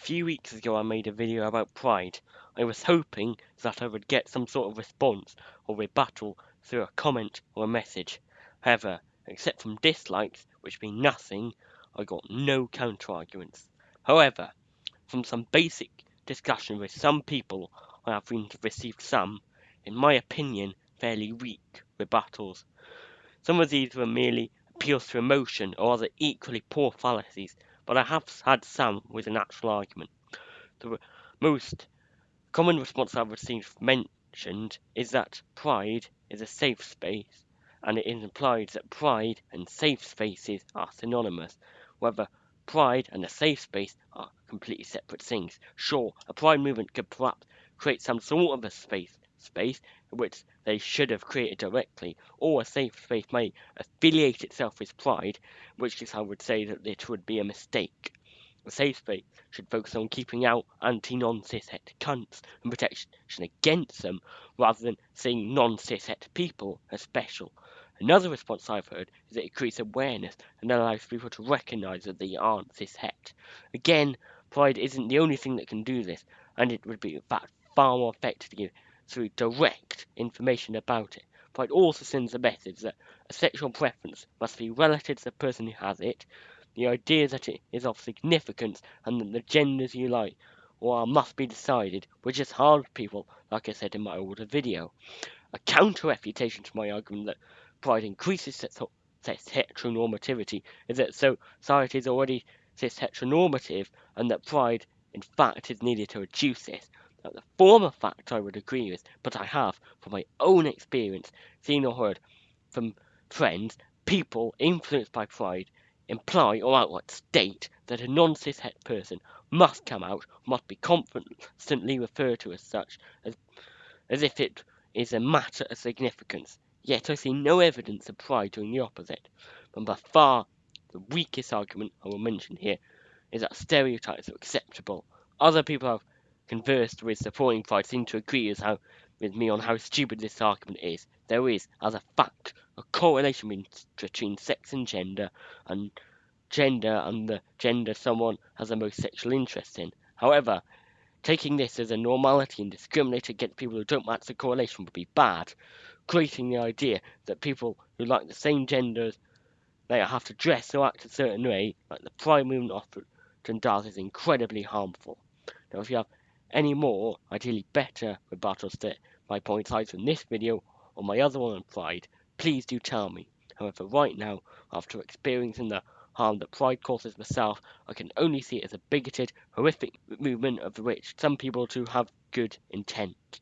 few weeks ago I made a video about pride. I was hoping that I would get some sort of response or rebuttal through a comment or a message. However, except from dislikes, which mean nothing, I got no counter arguments. However, from some basic discussion with some people, I have received some, in my opinion, fairly weak rebuttals. Some of these were merely appeals to emotion or other equally poor fallacies but I have had some with an actual argument. The most common response I've received mentioned is that pride is a safe space, and it implies that pride and safe spaces are synonymous, whether pride and a safe space are completely separate things. Sure, a pride movement could perhaps create some sort of a space space which they should have created directly, or a safe space may affiliate itself with pride, which case I would say that it would be a mistake. A safe space should focus on keeping out anti-non-cishet cunts and protection against them, rather than seeing non-cishet people as special. Another response I've heard is that it creates awareness and allows people to recognize that they aren't cishet. Again, pride isn't the only thing that can do this, and it would be in fact far more effective to give through direct information about it, but it also sends a message that a sexual preference must be relative to the person who has it, the idea that it is of significance, and that the genders you like or must be decided, which is hard for people, like I said in my older video. A counter-refutation to my argument that pride increases cis heteronormativity is that society is already cis heteronormative and that pride in fact is needed to reduce this. Now, the former fact I would agree with, but I have, from my own experience, seen or heard from friends, people influenced by pride, imply or outright state that a non-cishet person must come out, must be constantly referred to as such, as, as if it is a matter of significance. Yet I see no evidence of pride doing the opposite. And by far the weakest argument I will mention here is that stereotypes are acceptable. Other people have conversed with supporting pride seem to agree with, how, with me on how stupid this argument is. There is, as a fact, a correlation between sex and gender, and gender and the gender someone has the most sexual interest in. However, taking this as a normality and discriminating against people who don't match the correlation would be bad, creating the idea that people who like the same genders they have to dress or act a certain way, like the prime movement often does, is incredibly harmful. Now, if you have any more, ideally better, rebuttals to my points either in this video or my other one on Pride, please do tell me. However, right now, after experiencing the harm that Pride causes myself, I can only see it as a bigoted, horrific movement of which some people do have good intent.